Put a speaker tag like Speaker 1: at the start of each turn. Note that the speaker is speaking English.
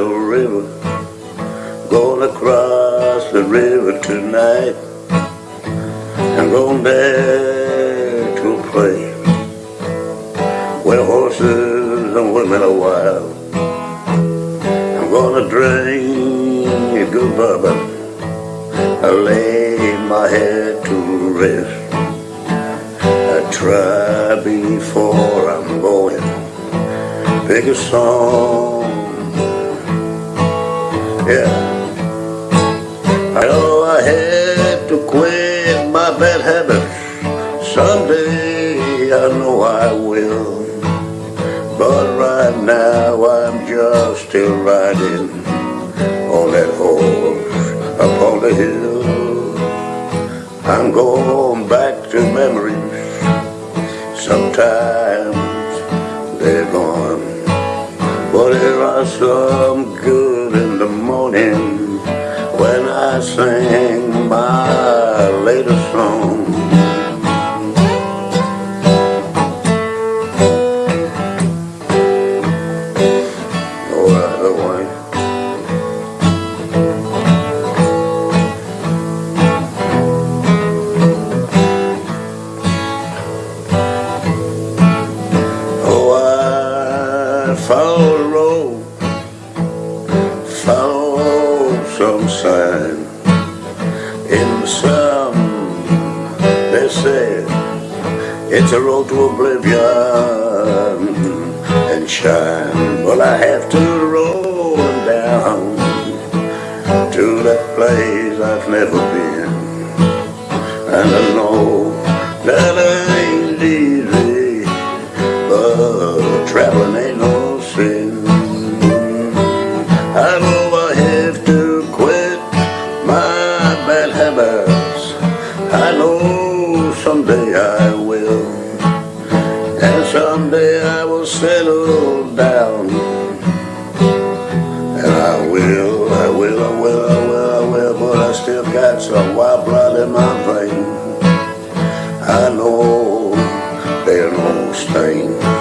Speaker 1: little river. Gonna cross the river tonight And go back to a place Where horses and women are wild. I'm gonna drink a good bourbon I lay my head to rest. I try before I'm going Pick a song. Yeah I know I had to quit my bad habits Someday I know I will. But right now I'm just still riding On that horse up on the hill. I'm going back to memories. Sometimes they're gone But are some good in the morning when I sing my road follow some sign in some they say it's a road to oblivion and shine. But I have to roll down to that place I've never been. And I bad habits. I know someday I will. And someday I will settle down. And I will, I will, I will, I will, I will. But I still got some wild blood in my vein. I know they're no stain.